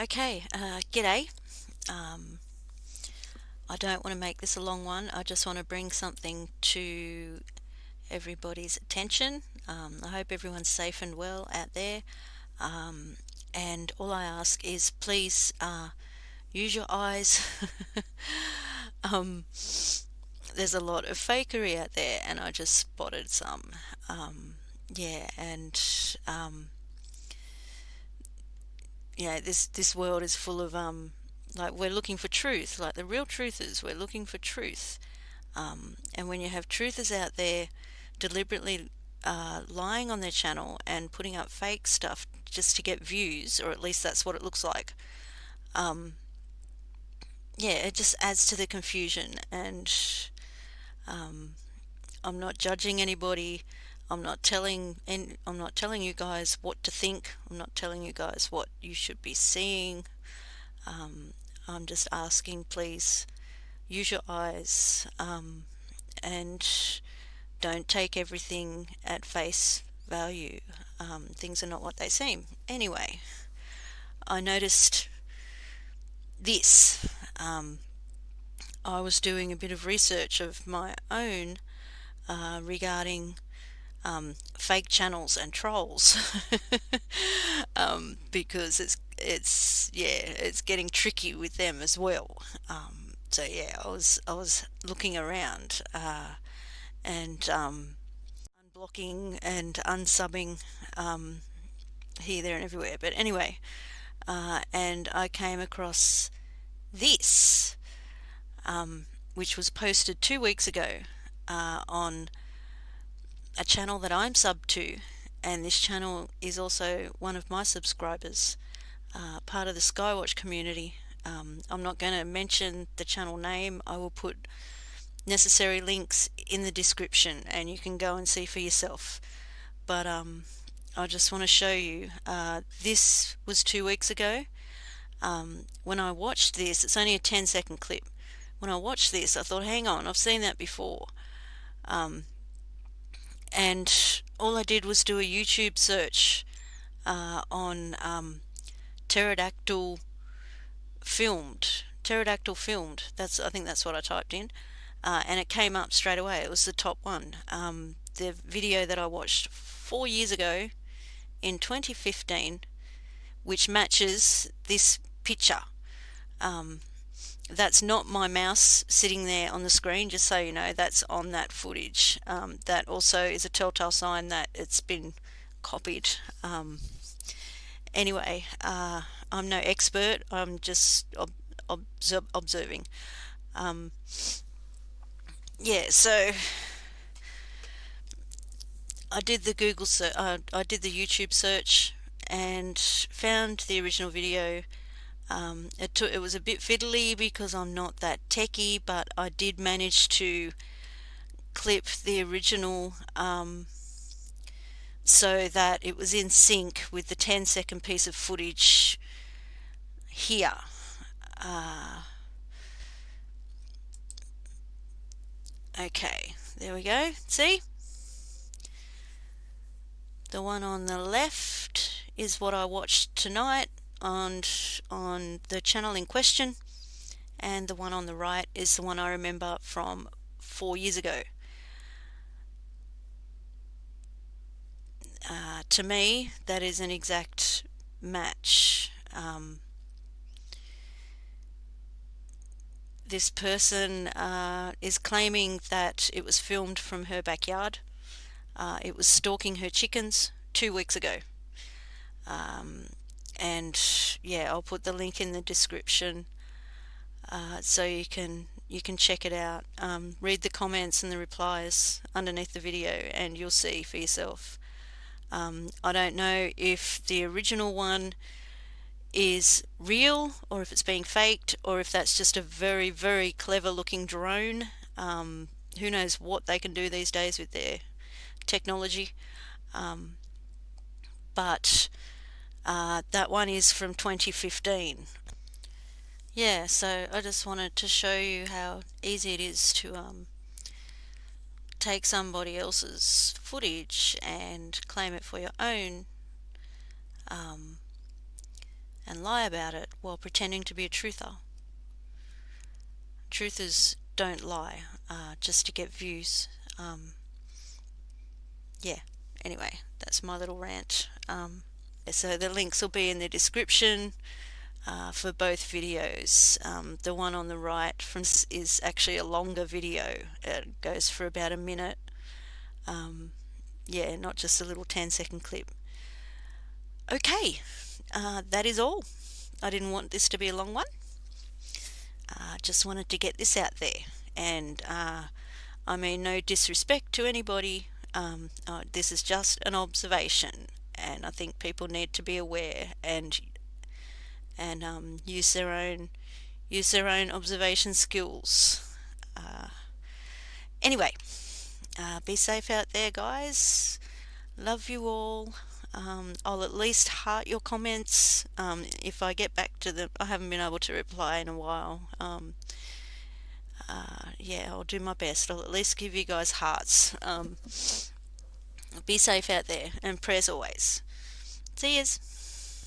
Okay, uh, g'day. Um, I don't want to make this a long one. I just want to bring something to everybody's attention. Um, I hope everyone's safe and well out there. Um, and all I ask is please uh, use your eyes. um, there's a lot of fakery out there, and I just spotted some. Um, yeah, and um, yeah, this this world is full of um, like we're looking for truth. Like the real truth is, we're looking for truth. Um, and when you have truthers out there deliberately uh, lying on their channel and putting up fake stuff just to get views, or at least that's what it looks like. Um, yeah, it just adds to the confusion, and um, I'm not judging anybody. I'm not telling and I'm not telling you guys what to think. I'm not telling you guys what you should be seeing. Um, I'm just asking, please use your eyes um, and don't take everything at face value. Um, things are not what they seem. Anyway, I noticed this. Um, I was doing a bit of research of my own uh, regarding um, fake channels and trolls um, because it's it's yeah it's getting tricky with them as well. Um, so yeah, I was I was looking around uh, and um, unblocking and unsubbing um, here, there, and everywhere. But anyway, uh, and I came across this, um, which was posted two weeks ago uh, on a channel that I'm sub to and this channel is also one of my subscribers uh, part of the Skywatch community. Um, I'm not going to mention the channel name. I will put necessary links in the description and you can go and see for yourself. But um, I just want to show you uh, this was two weeks ago. Um, when I watched this it's only a 10 second clip. When I watched this I thought hang on I've seen that before. Um, and all I did was do a YouTube search uh, on um, pterodactyl filmed pterodactyl filmed. That's I think that's what I typed in. Uh, and it came up straight away. It was the top one. Um, the video that I watched four years ago in 2015 which matches this picture. Um, that's not my mouse sitting there on the screen just so you know that's on that footage. Um, that also is a telltale sign that it's been copied. Um, anyway uh, I'm no expert. I'm just ob ob observing. Um, yeah so I did the Google uh, I did the YouTube search and found the original video um, it, took, it was a bit fiddly because I'm not that techy, but I did manage to clip the original um, so that it was in sync with the 10 second piece of footage here. Uh, okay, there we go. See? The one on the left is what I watched tonight on, on the channel in question and the one on the right is the one I remember from four years ago. Uh, to me, that is an exact match. Um, this person uh, is claiming that it was filmed from her backyard. Uh, it was stalking her chickens two weeks ago. Um, and yeah I'll put the link in the description uh, so you can you can check it out. Um, read the comments and the replies underneath the video and you'll see for yourself. Um, I don't know if the original one is real or if it's being faked or if that's just a very very clever looking drone. Um, who knows what they can do these days with their technology. Um, but uh, that one is from 2015. Yeah, so I just wanted to show you how easy it is to um, take somebody else's footage and claim it for your own. Um, and lie about it while pretending to be a truther. Truthers don't lie uh, just to get views. Um, yeah, anyway, that's my little rant. Um, so the links will be in the description uh, for both videos. Um, the one on the right from is actually a longer video. It goes for about a minute. Um, yeah, not just a little 10 second clip. Okay, uh, that is all. I didn't want this to be a long one. Uh, just wanted to get this out there. And uh, I mean, no disrespect to anybody. Um, uh, this is just an observation, and I think people need to be aware and and um, use their own use their own observation skills. Uh, anyway, uh, be safe out there, guys. Love you all. Um, I'll at least heart your comments um, if I get back to them. I haven't been able to reply in a while. Um, uh, yeah, I'll do my best. I'll at least give you guys hearts. Be safe out there and prayers always. See yous.